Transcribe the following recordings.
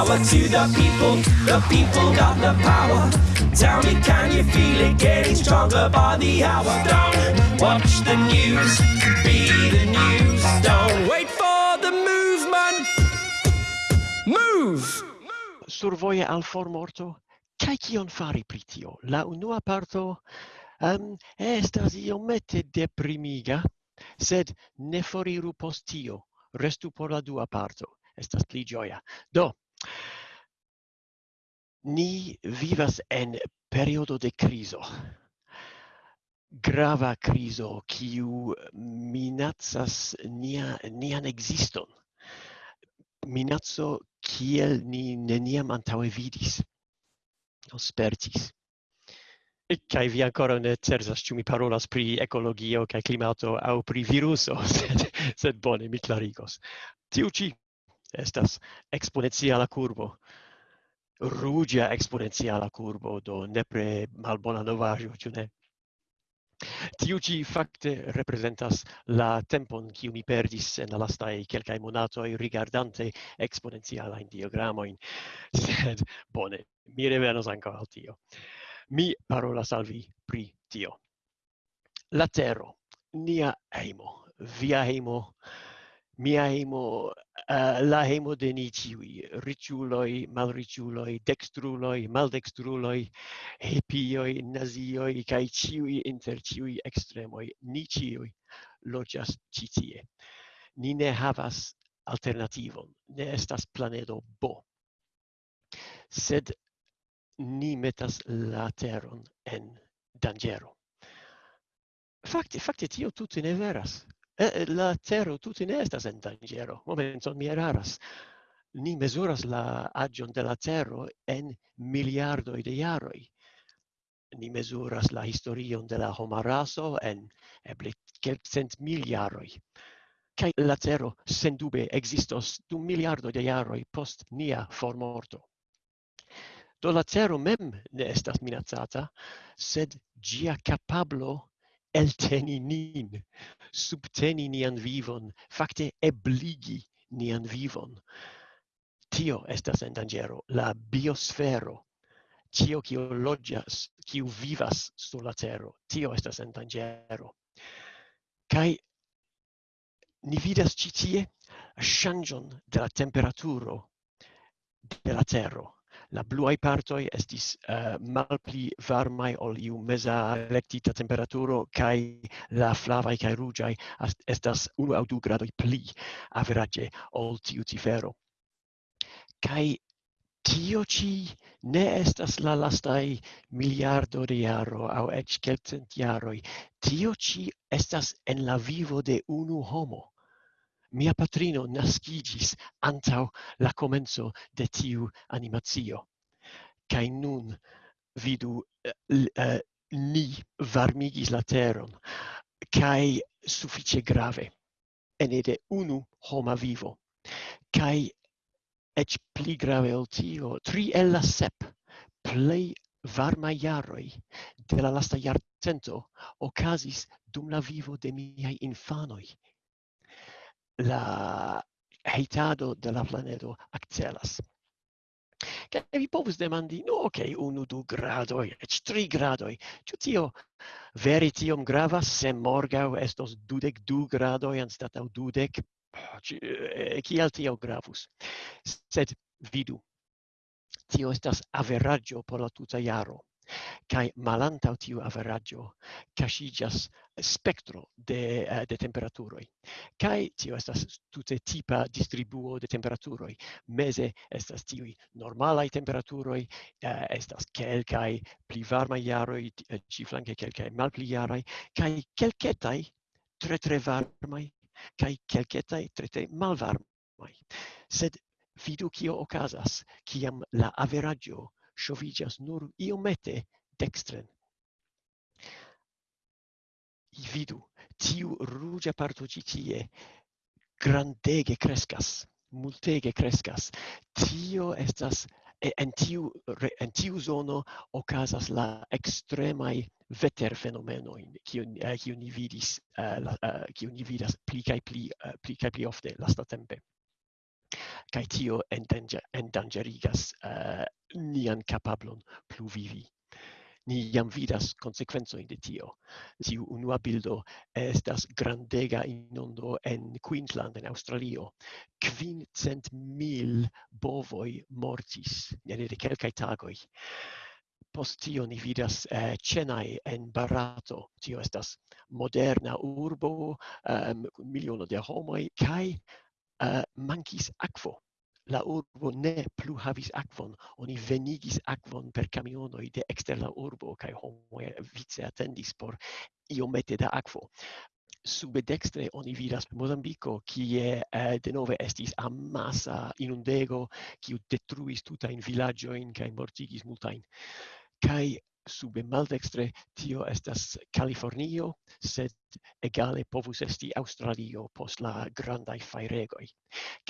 power to the people. The people got the power. Tell me, can you feel it getting stronger by the hour? Don't watch the news, be the news. Don't wait for the movement. Move! Survoje al formorto, Kai kion fari pri tio? La unua parto um, estas iomete deprimiga, sed ne foriru post tio, restu por la dua parto, estas pli gioia. Do, Ni vivas en periodo de criso. Grava criso kiu minacas nia nian existon. Minaco kiel ni neniam antaŭe vidis. Spertis. kai vi ancora ne certas ĉu mi parolas pri ekologio kaj klimato aŭ pri viruso, sed sed bone mi klarigos. Tiu ĉi estas exponenciala curvo rugia exponenciala curvo do nepre malbona novajo ĉu ne Tiu ĉi fakte representas la tempon kiu mi perdis en la lastaj kelkaj monatoj rigardante eksponencialajn diagramojn. Sed bone, mi revenos ankaŭ al tio. Mi parolas al vi pri tio. La tero, nia hejmo, via hejmo, mia hemo uh, la hemo de ni ciui riciuloi malriciuloi dextruloi maldextruloi hipioi nazioi kai ciui inter ciui extremoi ni ciui logias citie ni ne havas alternativon ne estas planedo bo sed ni metas la teron en dangero fakte fakte tio tute ne veras. Eh, eh, la tero tutti ne estas en dangero. Momenton mi eraras. Ni mesuras la agion de la tero en miliardoi de jaroi. Ni mesuras la historion de la homaraso en eble kelkcent miliaroi. jaroi. Kaj la cero sendube existos dum miliardo de jaroi post nia formorto. Do la cero mem ne estas minacata, sed gia capablo elteni nin, subteni nian vivon, fakte ebligi nian vivon. Tio estas en dangero, la biosfero, tio kio logias, kio vivas sur la tero, tio estas en dangero. Kai ni vidas ĉi tie changion de la temperaturo de la tero La bluai partoi estis uh, malpli varmai ol iu meza electita temperaturo kai la flavai kai rugiai estas unu au du gradoi pli average ol tiu cifero. Kai tio ci ne estas la lastai miliardo de jaro au ec kelcent jaroi. Tio ci estas en la vivo de unu homo mia patrino nascigis antau la comenzo de tiu animatio. Cai nun vidu uh, ni varmigis la teron, cai suffice grave, ene de unu homa vivo. Cai ec pli grave ol tio, tri el la sep, plei varma jaroi de la lasta jarcento ocasis dum la vivo de miei infanoi la heitado de la planeto accelas. Kaj vi povus demandi, no, ok, unu, du gradoj, eĉ tri gradoj. Ĉu tio vere tiom gravas, se morgaŭ estos dudek du gradoj anstataŭ dudek? Kial tio gravus? Sed vidu, tio estas averaĝo por la tuta jaro kai malantau tiu averaggio kaŝiĝas spectro de eh, de temperaturoi. Kai tio estas tute tipa distribuo de temperaturoi. Meze estas tiuj temperaturoi uh, estas kelkai pli varmaj eh, ci flanke kelkai malpli jaraj kai kelketai tre tre varmai kai kelketai tre tre malvarmai. Sed vidu kio okazas kiam la averaggio shovigas nur iomete dextren. I vidu, tiu rugia parto citie grandege crescas, multege crescas. Tio estas en tiu en tiu zono okazas la extremai veter fenomenoin kiu eh, kiu ni vidis uh, la, eh, uh, kiu ni vidas pli kaj pli uh, pli kaj pli ofte lastatempe kai tio endangerigas uh, nian kapablon plu vivi. Ni jam vidas konsekvencojn de tio. Tiu unua bildo estas grandega inondo en Queensland, en Aŭstralio. Kvincent mil bovoi mortis nene de kelkai tagoi Post tio ni vidas eh, Chennai en Barato. Tio estas moderna urbo, um, miliono de homoi kai uh, mankis aquo. La urbo ne plu havis akvon oni venigis akvon per camionoi de exter la urbo kaj homo vice attendis por iomete da akvo sube dextre oni vidas Mozambico kie eh, denove estis amasa inundego kiu detruis villaggio in kai mortigis multain. Kai sube maldextre tio estas Californio, sed egale povus esti Australio post la grandai fairegoi.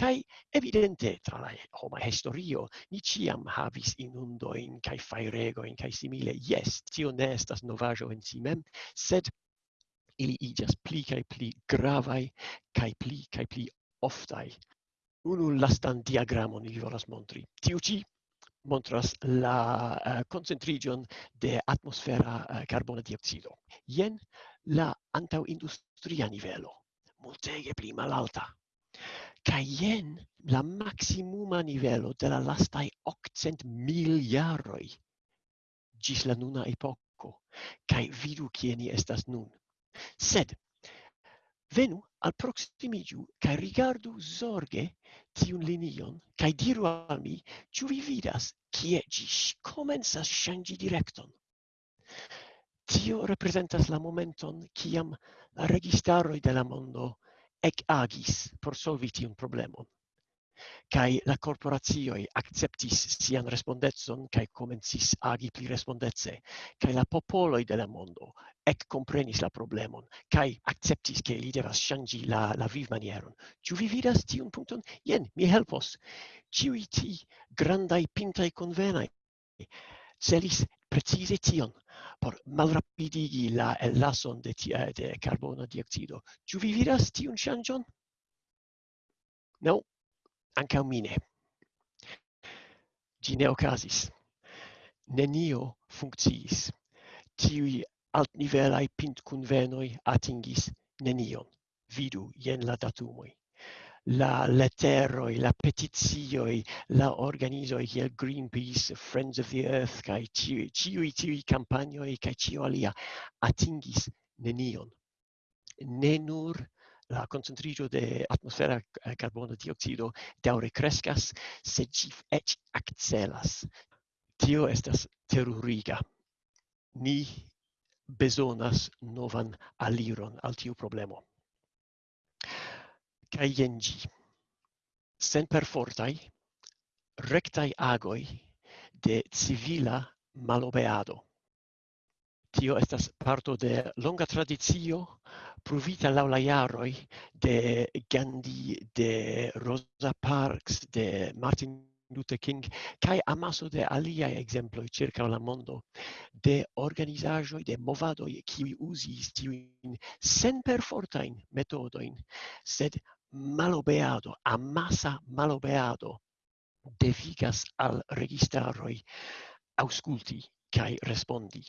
Kai evidente tra la homa historio ni ciam havis inundoin kai fairegoin kai simile. Yes, tio ne estas novajo en si mem, sed ili igas pli kai pli gravai kai pli kai pli oftai. Unu lastan diagramon ili volas montri. Tiu ci montras la uh, concentrigion de atmosfera eh, uh, carbona dioxido. Jen la antau industria nivelo, multege pli malalta. Kaj jen la maximuma nivelo de la lastaj 800 miljaroj gis la nuna epoko. Kaj vidu kie ni estas nun. Sed, venu alproximigiu kai rigardu zorge tiun linion, kai diru al mi, ĉu vi vidas kie gi komencas shangi directon. Tio reprezentas la momenton kiam la registaroi de la mondo ek agis por solvi tiun problemon kai la corporazioi acceptis sian respondetson kai comencis agi pli respondece kai la popoloi de la mondo ec comprenis la problemon kai acceptis ke li devas shangi la la viv manieron. Tu vi vidas tiun punkton jen mi helpos. Ĉiuj ti grandai pintai convenai celis precize tion por malrapidigi la elason de, ti de carbono dioxido. tu vi vidas tiun changion No, anche a mine. Gi ne ocasis. Nenio funcciis. Tiui altnivelai pint convenoi atingis nenion. Vidu, jen la datumoi la letteroi, la petizioi, la organizoi kiel Greenpeace, Friends of the Earth, kai ciui, ciui, ciui campagnoi, kai ciu alia, atingis nenion. Ne nur la concentrigio de atmosfera eh, carbono dioxido daure crescas, se ci ec accelas. Tio estas terroriga. Ni besonas novan aliron al tiu problemo. Kai jen. Sen perfortai, rectai agoi de civila malobeado. Tio estas parto de longa tradizio pruvita la la jaroi de Gandhi, de Rosa Parks, de Martin Luther King kai amaso de alia exemplo circa la mondo de organizajo de movadoj kiuj uzis tiujn senperfortajn metodoin sed malobeado amasa malobeado devigas al registaroi ausculti kai respondi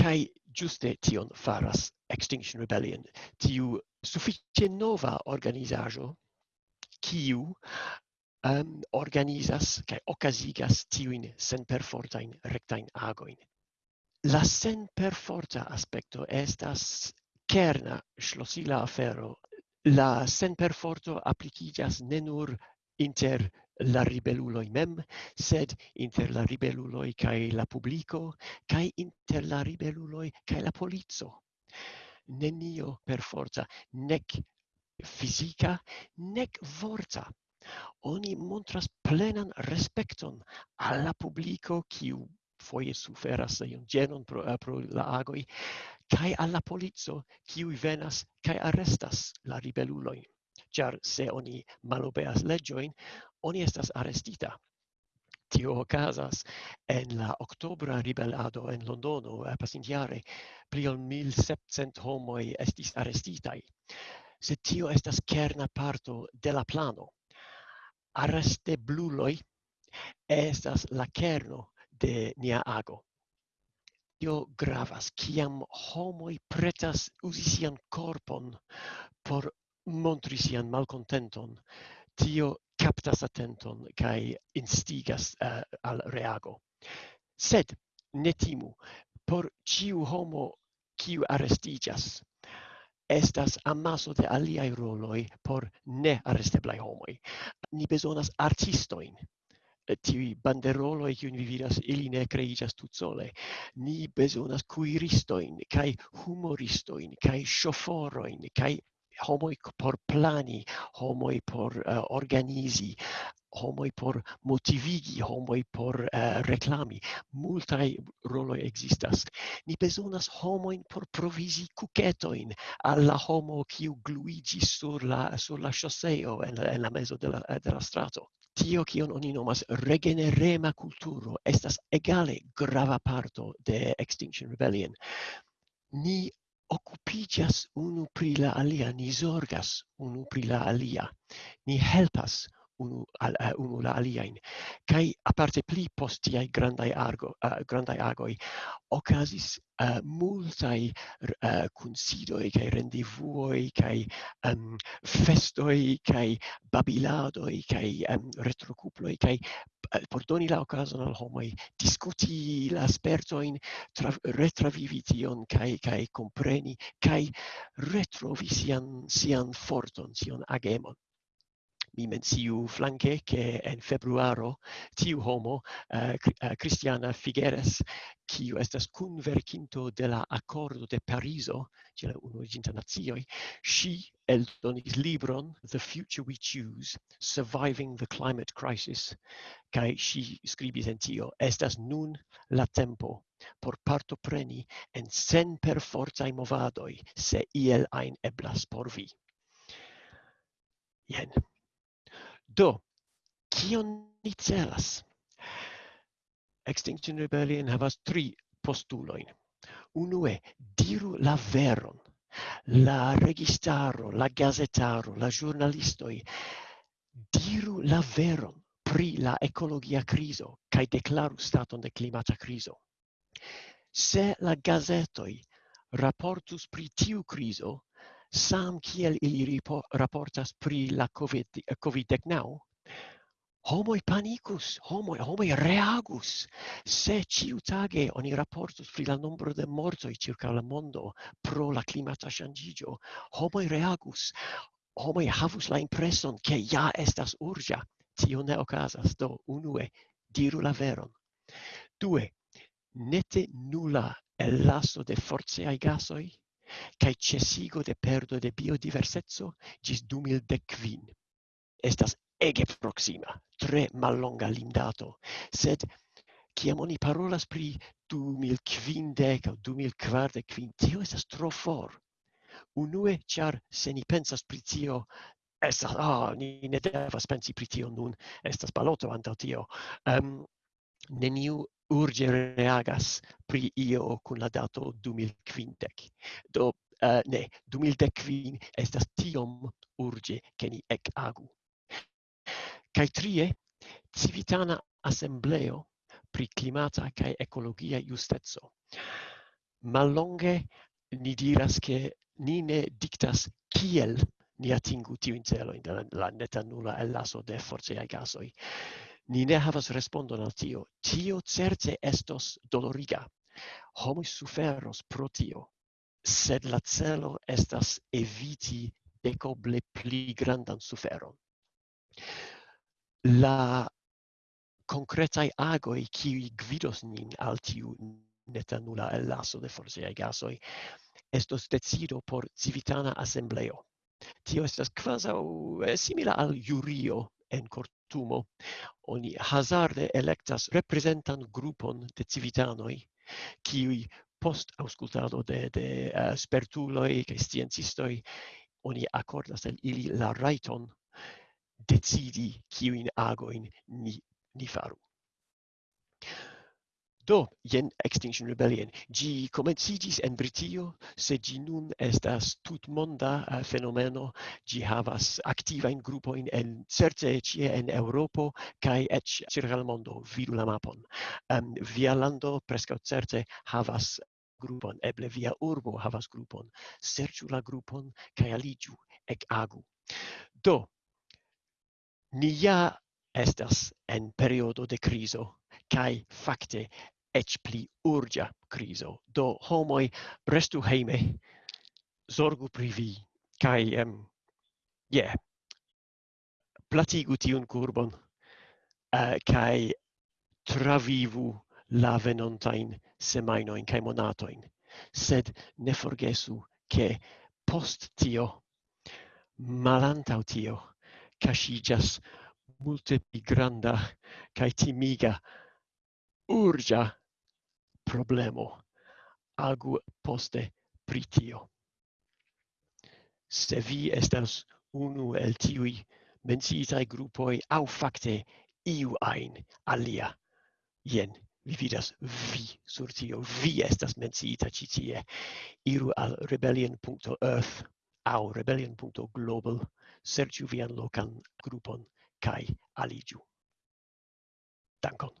kai juste tion faras Extinction Rebellion, tiu suffice nova organizajo, kiu um, organizas kai okazigas tiujn senperfortajn rektajn agoin La senperforta aspekto estas kerna ŝlosila afero. La senperforto aplikiĝas ne nur inter la ribelluloi mem, sed inter la ribelluloi cae la publico, cae inter la ribelluloi cae la polizzo. Nenio per forza, nec fisica, nec forza. Oni montras plenan respecton alla publico kiu foie suferas iun genon pro, eh, pro la agoi, kai alla polizzo, kiu venas kai arrestas la ribelluloi. Char se oni malobeas legioin, oni estas arestita. Tio ocasas en la oktobra ribelado en Londono eh, pasintiare pli ol 1700 homoj estis arestitaj. Se tio estas kerna parto de la plano. Arreste bluloj estas la kerno de nia ago tio gravas kiam homoj pretas uzi sian korpon por montri sian malkontenton. Tio captas attenton kai instigas uh, al reago sed ne timu por ciu homo kiu arestigas estas amaso de aliai roloi por ne arresteblai homoi. Ni besonas artistoin, eh, tiui banderoloi kiun vi vidas, ili ne creigas tut sole. Ni besonas cuiristoin, cae humoristoin, cae chaufforoin, cae homoi por plani, homoi por uh, organizi, homoi por motivigi, homoi por uh, reclami. Multai roloi existas. Ni besonas homoin por provisi cucetoin alla homo kiu gluigi sur la, sur la choseo en, en la meso de la, de la strato. Tio kion oni nomas regenerema culturo estas egale grava parto de Extinction Rebellion. Ni occupigas unu pri la alia, ni zorgas unu pri la alia, ni helpas unu al eh, unu la aliain. Kai aparte pli postiai grandai argo uh, grandai agoi okazis uh, eh, multai uh, kunsidoi kai rendivuoi kai um, ehm, festoi kai babiladoi kai um, ehm, retrocuploi kai uh, por doni la okazon al homoi discuti la spertoin tra retravivi tion kai kai compreni kai retrovi sian sian forton sian agemon mi menciu flanque che en februaro tiu homo eh, uh, Cristiana eh, Figueres kiu estas kun verkinto de la Accordo de Parizo ĉe la Unuiĝintaj Nacioj el donis libron The Future We Choose Surviving the Climate Crisis kai ŝi skribis en tio estas nun la tempo por parto preni en semper forza movadoi se iel ein eblas por vi. Jen Do, kion ni celas? Extinction Rebellion havas tri postuloin. Unue, diru la veron. La registaro, la gazetaro, la giornalistoi diru la veron pri la ecologia criso kai declaru staton de climata criso. Se la gazetoi raportus pri tiu criso, sam kiel ili ripo, raportas pri la COVID, covid now homoi panicus, homoi, homoi reagus. Se ciutage oni raportus pri la nombro de mortoi circa la mondo pro la climata changigio, homoi reagus, homoi havus la impreson che ja estas urgia. Tio ne ocasas, do unue, diru la veron. Due, nete nulla el lasso de forceai gasoi kaj cesigo de perdo de biodiverseco gis 2015. Estas ege proxima, tre mallonga limdato, sed kiam oni parolas pri 2015 o 2045, tio estas tro for. Unue, char se ni pensas pri tio, estas, ah, ni ne devas pensi pri tio nun, estas baloto antau tio. Um, neniu urge reagas pri io con la dato 2015. Do uh, ne, 2015 estas tiom urge che ni ec agu. Cai trie, civitana assembleo pri climata cae ecologia justezzo. Mallonge ni diras che ni ne dictas kiel ni atingu tiu in celo in la neta nulla el laso de force ai gasoi ni ne havas respondon al tio. Tio certe estos doloriga. Homo suferos pro tio, sed la celo estas eviti decoble pli grandan suferon. La concretai agoi qui gvidos nin al tiu netanula elaso de forsiai gasoi estos decido por civitana assembleo. Tio estas quasau eh, simila al jurio en tumo. Oni hazarde electas representan grupon de civitanoi, kiui post auscultado de, de eh, uh, spertuloi cae sciencistoi, oni accordas el ili la raiton decidi in agoin ni, ni faru. Do, jen Extinction Rebellion. Gi comencigis en Britio, se gi nun estas tutmonda uh, fenomeno, gi havas activa in in en certe cie en Europo kai et circa la mondo, vidu la mapon. Um, via lando presca certe havas grupon, eble via urbo havas grupon. Serciu la grupon cae aligiu, ec agu. Do ni ja estas en periodo de criso, kai fakte ec pli urgia criso. Do homoi restu heime, zorgu pri vi, kai um, yeah, platigu tiun curbon, uh, kai travivu la venontain semainoin kai monatoin. Sed ne forgesu che post tio, malantau tio, casigas multe pi granda kai timiga urgia problemo. Agu poste pritio. Se vi estas unu el tiui menciitai grupoi au facte iu ein alia, jen, vi vidas vi sur tio, vi estas menciita citie, iru al rebellion.earth au rebellion.global, serciu vian locan grupon, kai aligiu. Dankon.